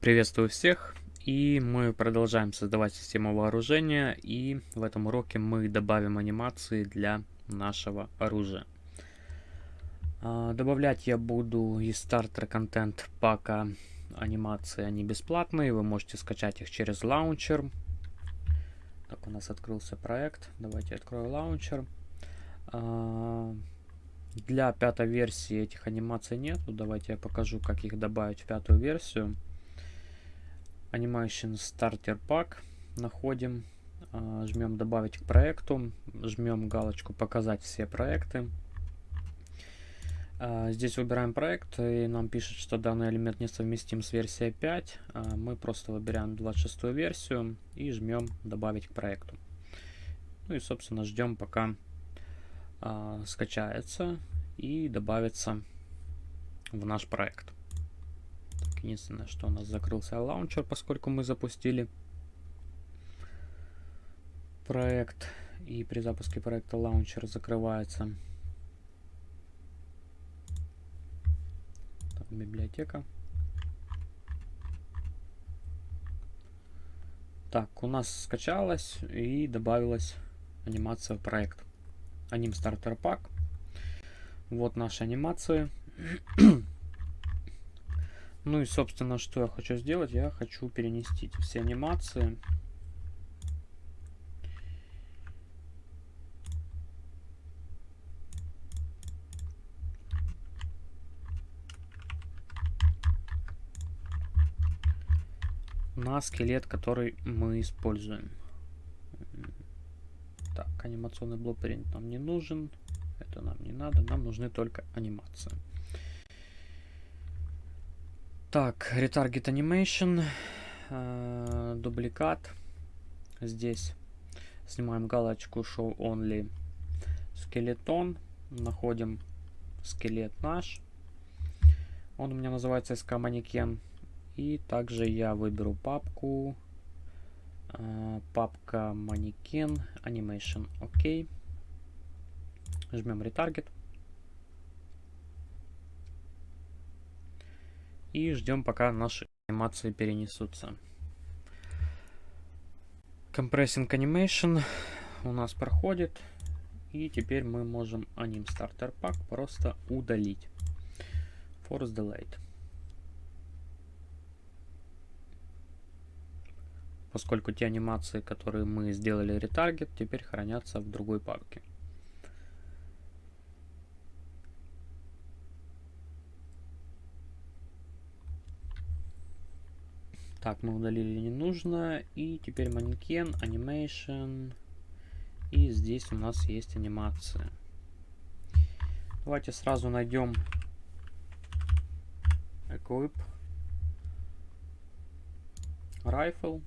Приветствую всех! И мы продолжаем создавать систему вооружения. И в этом уроке мы добавим анимации для нашего оружия. А, добавлять я буду из стартер контент пака анимации. Они бесплатные. Вы можете скачать их через лаунчер. Так, у нас открылся проект. Давайте открою лаунчер. А, для пятой версии этих анимаций нету. Давайте я покажу, как их добавить в пятую версию. Animation Starter Pack находим, а, жмем добавить к проекту, жмем галочку показать все проекты. А, здесь выбираем проект и нам пишет, что данный элемент несовместим с версией 5. А, мы просто выбираем 26 версию и жмем добавить к проекту. Ну и собственно ждем пока скачается и добавится в наш проект. Единственное, что у нас закрылся лаунчер, поскольку мы запустили проект. И при запуске проекта лаунчер закрывается. Так, библиотека. Так, у нас скачалась и добавилась анимация в проект. Аним стартер пак. Вот наши анимации. Ну и, собственно, что я хочу сделать? Я хочу перенести все анимации. на скелет, который мы используем. Так, анимационный блокпринт нам не нужен. Это нам не надо. Нам нужны только анимации. Так, Retarget Animation, э, дубликат. Здесь снимаем галочку Show Only Скелетон. Находим скелет наш. Он у меня называется SK Манекен. И также я выберу папку. Э, папка Манекен Animation. Окей. Жмем Retarget. И ждем, пока наши анимации перенесутся. Compressing Animation у нас проходит. И теперь мы можем Anim Starter Pack просто удалить. Force Delete. Поскольку те анимации, которые мы сделали ретаргет, теперь хранятся в другой папке. Так, мы удалили не нужно. И теперь манекен, animation. И здесь у нас есть анимация. Давайте сразу найдем equip rifle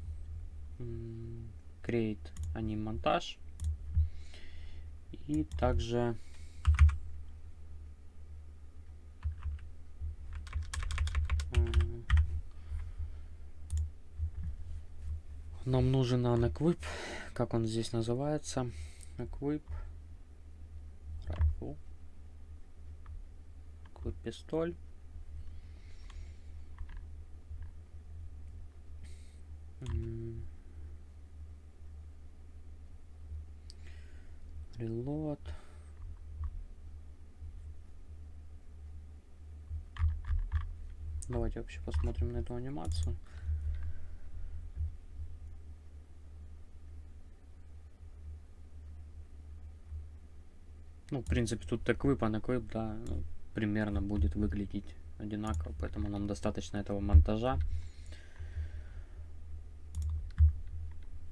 create анимонтаж и также Нам нужен unequip, как он здесь называется. Equip. Rifle. Equip пистоль. Reload. Давайте вообще посмотрим на эту анимацию. Ну, в принципе, тут эквип, а эквип, да, ну, примерно будет выглядеть одинаково, поэтому нам достаточно этого монтажа.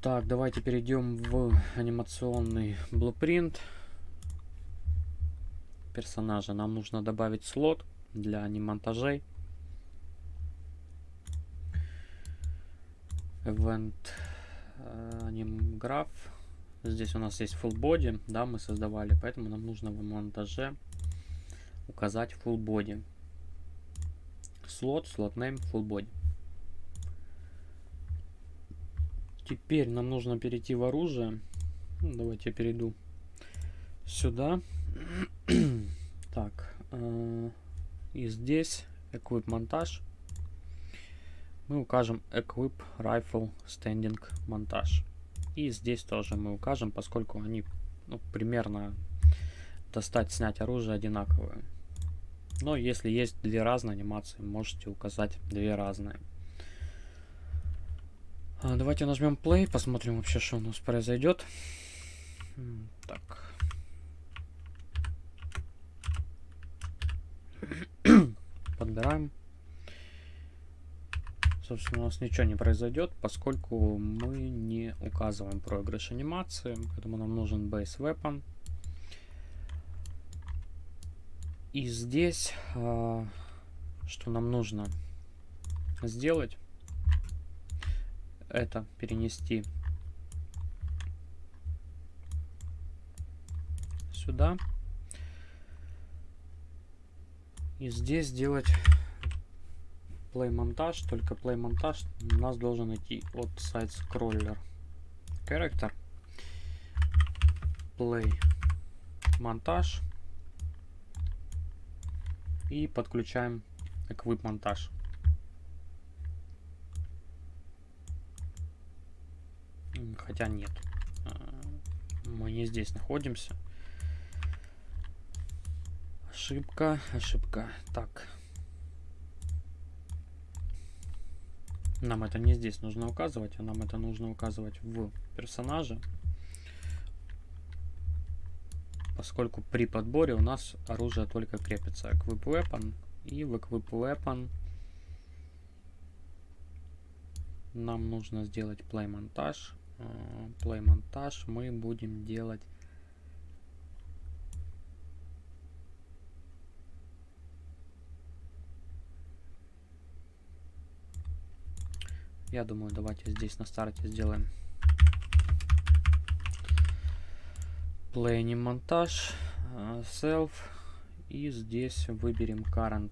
Так, давайте перейдем в анимационный блупринт персонажа. Нам нужно добавить слот для анимонтажей. Event graph. Здесь у нас есть full body, да, мы создавали, поэтому нам нужно в монтаже указать full body. Слот, слот name, full body. Теперь нам нужно перейти в оружие. Ну, давайте я перейду сюда. так, э, и здесь equip монтаж. мы укажем Equip Rifle Standing монтаж. И здесь тоже мы укажем, поскольку они ну, примерно достать, снять оружие одинаковые. Но если есть две разные анимации, можете указать две разные. А, давайте нажмем play, посмотрим вообще, что у нас произойдет. Так. Подбираем. Собственно, у нас ничего не произойдет, поскольку мы не указываем проигрыш анимации, поэтому нам нужен base weapon. И здесь, э, что нам нужно сделать, это перенести сюда. И здесь сделать play монтаж, только play монтаж у нас должен идти от сайт scroller character play монтаж и подключаем equip монтаж. Хотя нет. А, мы не здесь находимся. Ошибка, ошибка. Так. Нам это не здесь нужно указывать, а нам это нужно указывать в персонаже. Поскольку при подборе у нас оружие только крепится. Equip Weapon. И в Equip Weapon нам нужно сделать play монтаж. А, play монтаж мы будем делать Я думаю, давайте здесь на старте сделаем play монтаж, а, self и здесь выберем current.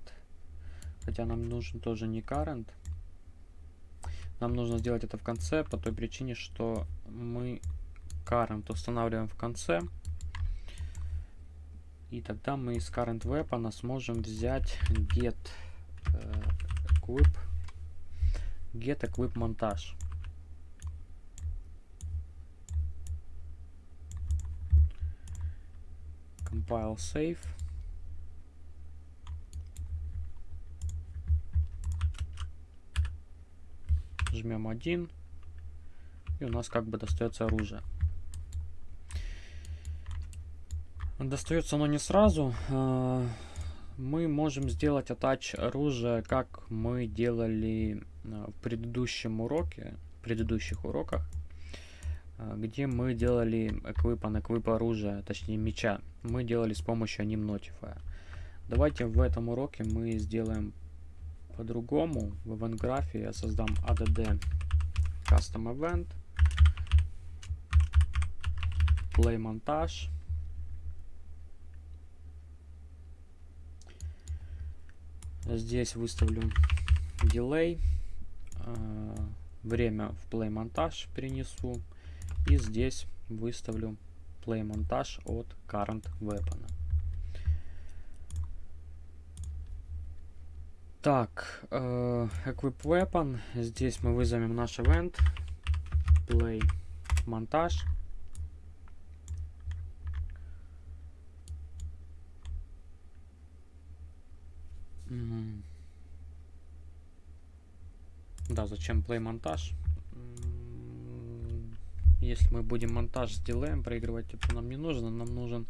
Хотя нам нужен тоже не current. Нам нужно сделать это в конце по той причине, что мы current устанавливаем в конце. И тогда мы из current weapon сможем взять get uh, equip get equip монтаж. Compile save. Жмем один. И у нас как бы достается оружие. Достается оно не сразу. А, мы можем сделать атач оружия, как мы делали в предыдущем уроке, в предыдущих уроках, а, где мы делали эквипан, эквип оружия, точнее меча. Мы делали с помощью anim Давайте в этом уроке мы сделаем по-другому. В event я создам add custom event, play монтаж, Здесь выставлю delay. А, время в play монтаж перенесу. И здесь выставлю play монтаж от current weapon. Так, э, equip weapon. Здесь мы вызовем наш event. Play монтаж. Да, зачем play монтаж? Если мы будем монтаж с дилеем проигрывать, это нам не нужно. Нам нужен...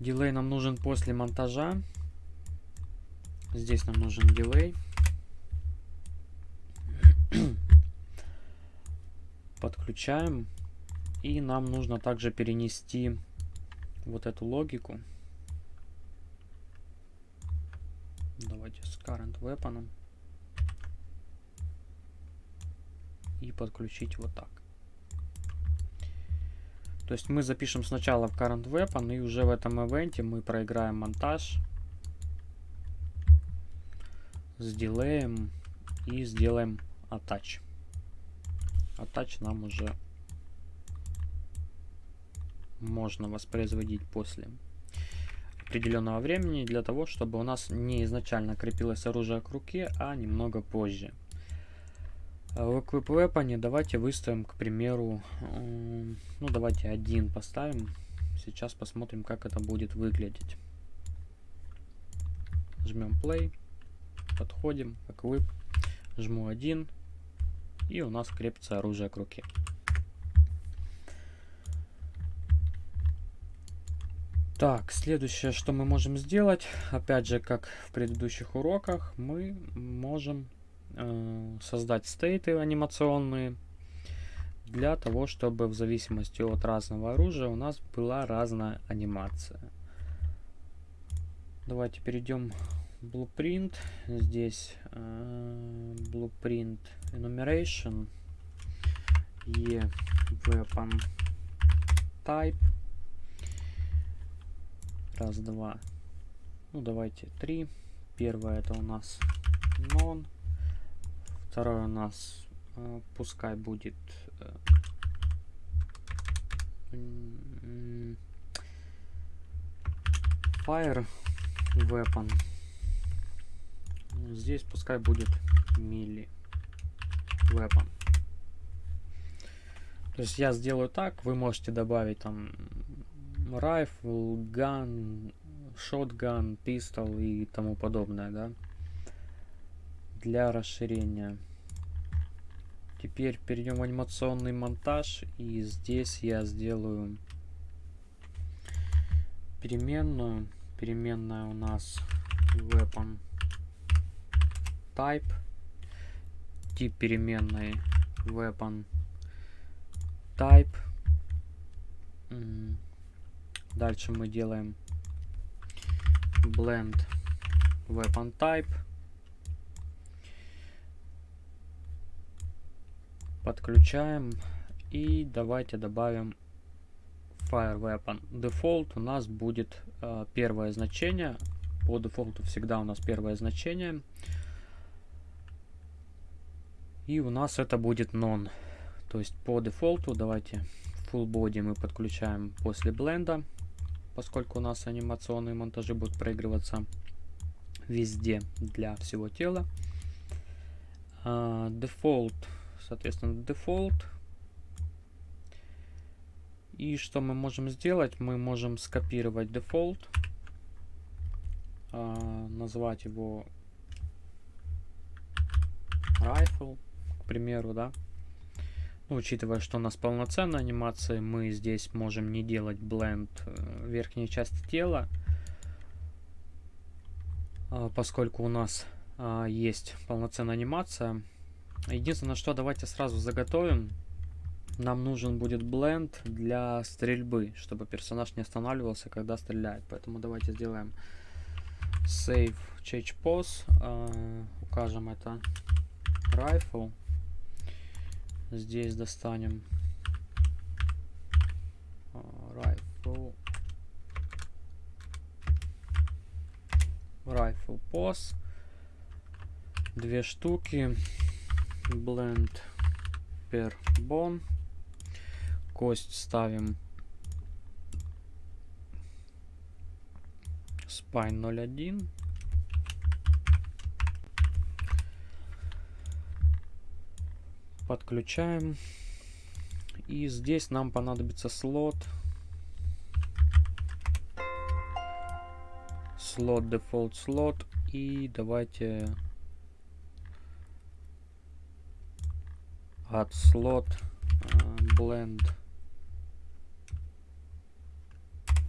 Дилей нам нужен после монтажа. Здесь нам нужен дилей. Подключаем. И нам нужно также перенести вот эту логику. Давайте с current weapon. И подключить вот так. То есть мы запишем сначала в current weapon, и уже в этом ивенте мы проиграем монтаж с дилеем и сделаем attach. Attach нам уже можно воспроизводить после. определенного времени для того, чтобы у нас не изначально крепилось оружие к руке, а немного позже. В Weapon давайте выставим, к примеру, ну давайте один поставим. Сейчас посмотрим, как это будет выглядеть. Жмем Play, подходим, Equip, жму один, и у нас крепится оружие к руке. Так, следующее, что мы можем сделать, опять же, как в предыдущих уроках, мы можем создать стейты анимационные для того, чтобы в зависимости от разного оружия у нас была разная анимация. Давайте перейдем в Blueprint. Здесь э, Blueprint Enumeration, E Weapon Type Раз, два. Ну, давайте три. Первое это у нас non. Второе у нас э, пускай будет э, fire weapon. Здесь пускай будет мили weapon. То есть я сделаю так, вы можете добавить там rifle, gun, shotgun, pistol и тому подобное, да, для расширения. Теперь перейдем в анимационный монтаж, и здесь я сделаю переменную. Переменная у нас weapon type, тип переменной weapon type. Дальше мы делаем blend weapon type. Подключаем. И давайте добавим fire weapon. Default у нас будет э, первое значение. По дефолту всегда у нас первое значение. И у нас это будет non. То есть по дефолту давайте full body мы подключаем после бленда поскольку у нас анимационные монтажи будут проигрываться везде для всего тела. Дефолт, соответственно, дефолт. И что мы можем сделать? Мы можем скопировать дефолт, а, назвать его rifle, к примеру, да. Ну, учитывая, что у нас полноценная анимация, мы здесь можем не делать blend э, верхней части тела, а, поскольку у нас а, есть полноценная анимация. Единственное, что давайте сразу заготовим. Нам нужен будет бленд для стрельбы, чтобы персонаж не останавливался, когда стреляет. Поэтому давайте сделаем save change pose, а, укажем это rifle. Здесь достанем rifle rifle pos две штуки blend per bone кость ставим spine 01 подключаем. И здесь нам понадобится слот. Слот, дефолт слот. И давайте от слот blend.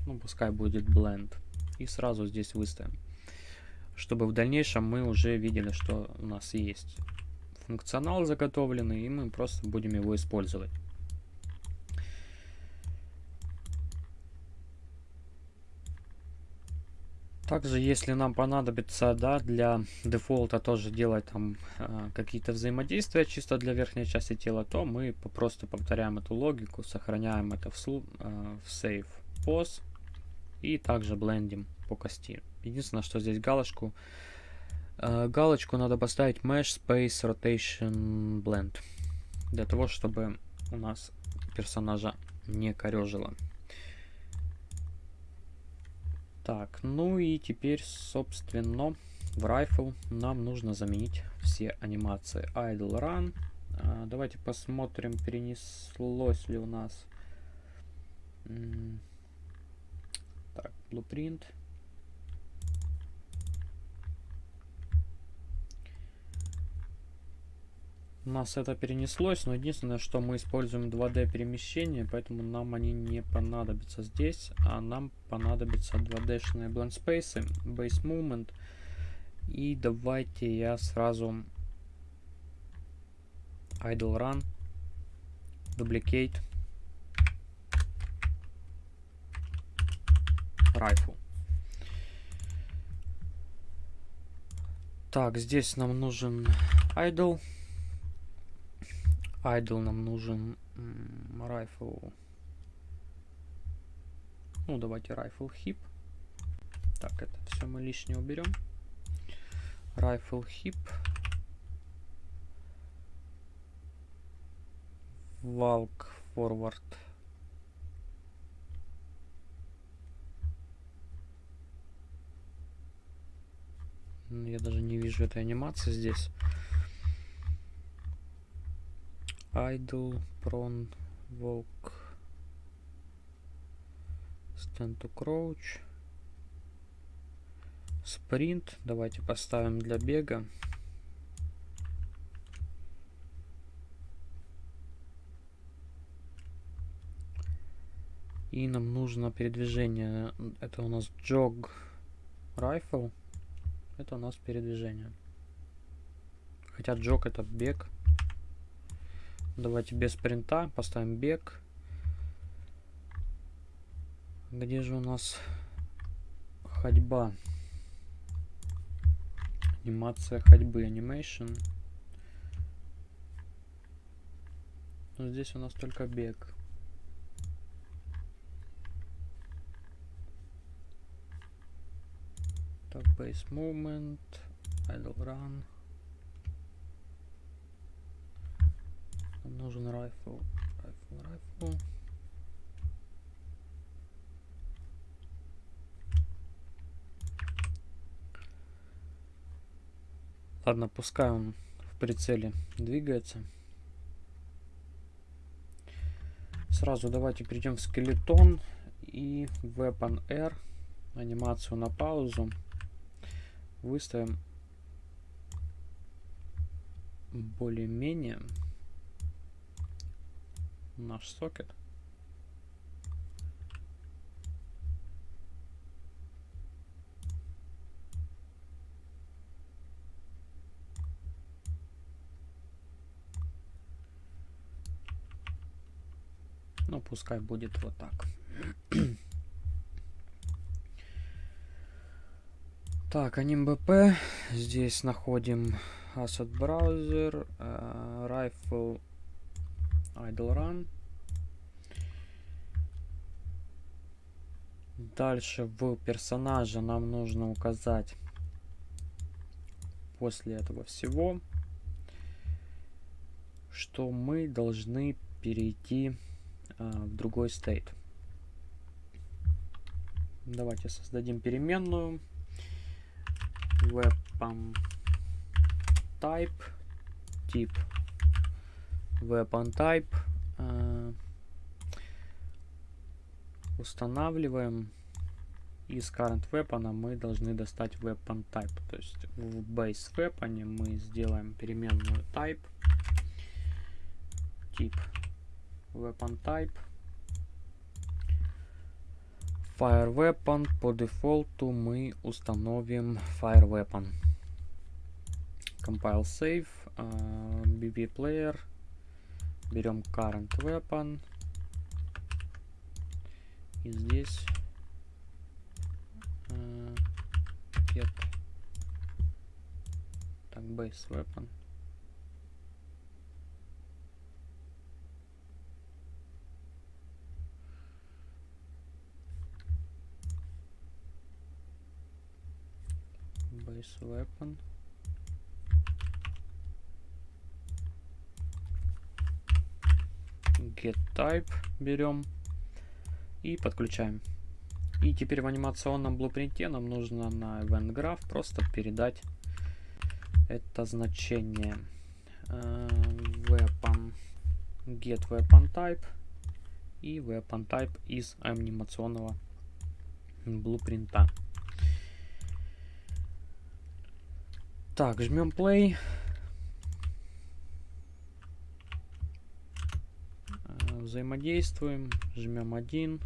Ну, пускай будет blend. И сразу здесь выставим. Чтобы в дальнейшем мы уже видели, что у нас есть функционал заготовленный, и мы просто будем его использовать. Также, если нам понадобится, да, для дефолта тоже делать там э, какие-то взаимодействия чисто для верхней части тела, то мы просто повторяем эту логику, сохраняем это в, э, в save pos и также блендим по кости. Единственное, что здесь галочку Э, галочку надо поставить Mesh Space Rotation Blend. Для того, чтобы у нас персонажа не корежило. Так, ну и теперь, собственно, в Rifle нам нужно заменить все анимации. Idle Run. А, давайте посмотрим, перенеслось ли у нас... Так, Blueprint. Нас это перенеслось, но единственное, что мы используем 2D перемещение, поэтому нам они не понадобятся здесь, а нам понадобятся 2D-шные blend space, base movement. И давайте я сразу idle run, duplicate, rifle. Так, здесь нам нужен idle. Idle нам нужен rifle. Ну, давайте rifle hip. Так, это все мы лишнее уберем. Rifle hip. Walk forward. Я даже не вижу этой анимации здесь. Idle, prone, walk, stand to crouch, sprint. Давайте поставим для бега. И нам нужно передвижение. Это у нас jog rifle. Это у нас передвижение. Хотя jog это бег. Давайте без спринта поставим бег. Где же у нас ходьба? Анимация ходьбы, animation. Но здесь у нас только бег. Так, base movement, idle run. Нужен rifle. Rifle, rifle. Ладно, пускай он в прицеле двигается. Сразу давайте перейдем в скелетон и Weapon R. Анимацию на паузу. Выставим более-менее наш сокет. Ну, пускай будет вот так. так, анимбп. Здесь находим Asset Browser, uh, Rifle idle run. Дальше в персонаже нам нужно указать после этого всего, что мы должны перейти а, в другой стейт. Давайте создадим переменную weapon type тип weapon type. Э, устанавливаем. Из current weapon мы должны достать weapon type. То есть в base weapon мы сделаем переменную type. Тип weapon type. Fire Weapon по дефолту мы установим Fire Weapon. Compile Save, uh, BB Player, Берем current weapon. И здесь э, get так base weapon. Base weapon. Get type берем и подключаем. И теперь в анимационном блупринте нам нужно на event graph просто передать это значение э, weapon get weapon type и weapon type из анимационного блупринта. Так, жмем play. Э, взаимодействуем, жмем один.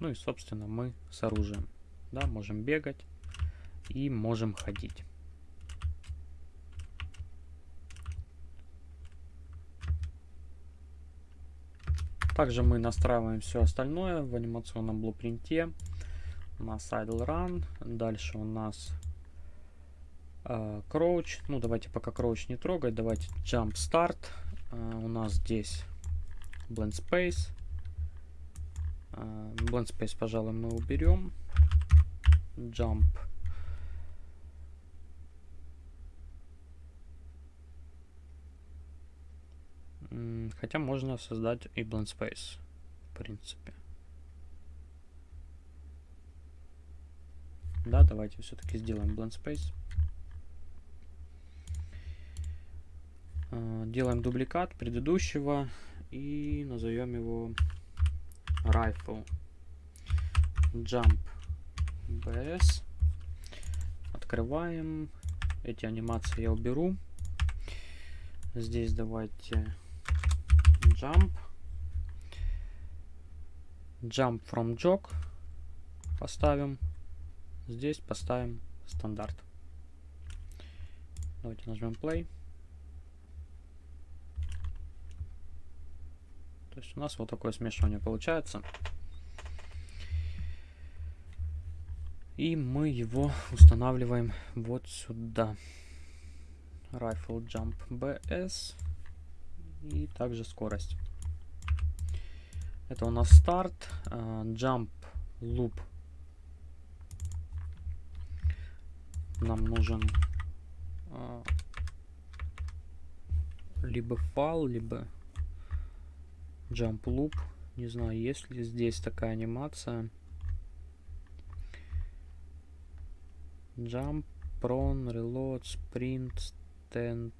Ну и, собственно, мы с оружием. Да, можем бегать и можем ходить. Также мы настраиваем все остальное в анимационном блупринте. У нас idle run, дальше у нас uh, crouch. Ну, давайте пока crouch не трогать, давайте jump start. Uh, у нас здесь blend space. Uh, blend space, пожалуй, мы уберем. Jump Хотя можно создать и blend space, в принципе. Да, давайте все-таки сделаем blend space. А, делаем дубликат предыдущего и назовем его rifle jump bs. Открываем. Эти анимации я уберу. Здесь давайте jump. Jump from jog поставим. Здесь поставим стандарт. Давайте нажмем play. То есть у нас вот такое смешивание получается. И мы его устанавливаем вот сюда. Rifle Jump BS и также скорость. Это у нас старт, uh, jump loop. Нам нужен uh, либо фал, либо jump loop. Не знаю, есть ли здесь такая анимация. Jump, prone, reload, sprint, stand.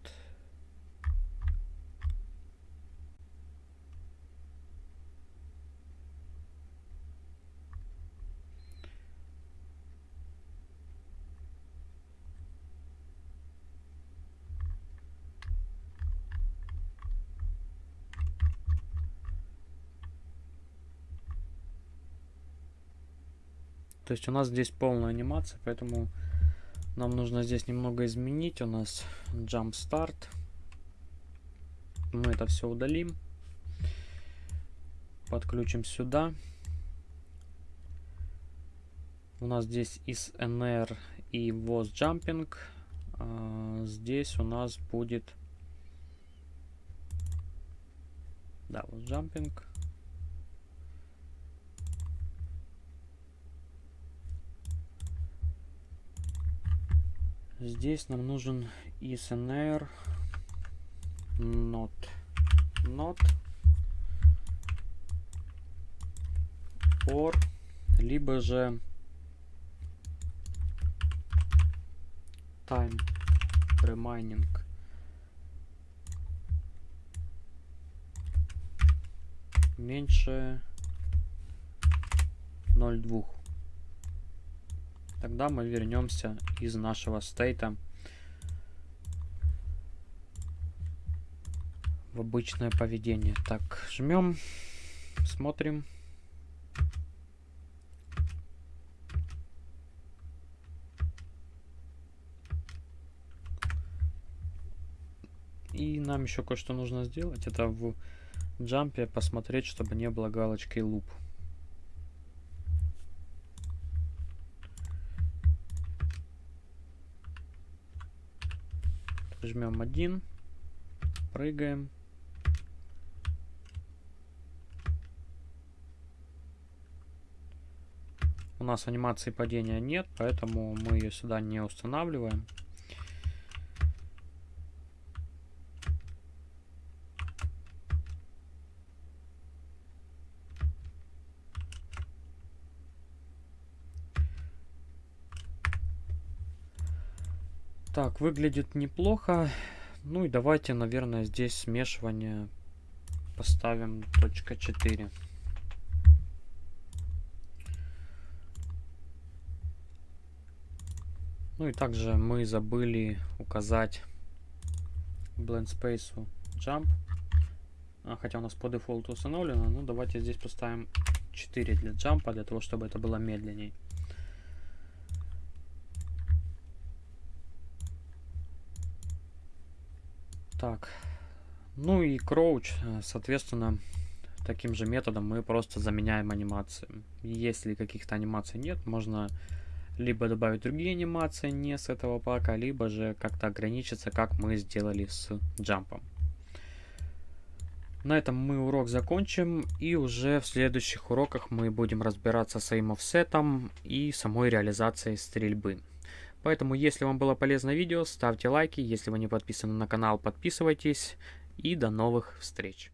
То есть у нас здесь полная анимация, поэтому нам нужно здесь немного изменить. У нас jump start. Мы это все удалим. Подключим сюда. У нас здесь is nr и was jumping. А, здесь у нас будет да, was jumping. Здесь нам нужен isnr not not or либо же time remaining меньше 0,2 Тогда мы вернемся из нашего стейта в обычное поведение. Так, жмем, смотрим. И нам еще кое-что нужно сделать. Это в джампе посмотреть, чтобы не было галочки loop. Жмем один, прыгаем. У нас анимации падения нет, поэтому мы ее сюда не устанавливаем. Выглядит неплохо. Ну и давайте, наверное, здесь смешивание поставим точка 4. Ну и также мы забыли указать blend space jump. А, хотя у нас по дефолту установлено. Ну давайте здесь поставим 4 для джампа, для того, чтобы это было медленней. Так. Ну и crouch, э, соответственно, таким же методом мы просто заменяем анимации. Если каких-то анимаций нет, можно либо добавить другие анимации не с этого пака, либо же как-то ограничиться, как мы сделали с джампом. На этом мы урок закончим, и уже в следующих уроках мы будем разбираться с aim offset и самой реализацией стрельбы. Поэтому, если вам было полезно видео, ставьте лайки, если вы не подписаны на канал, подписывайтесь, и до новых встреч!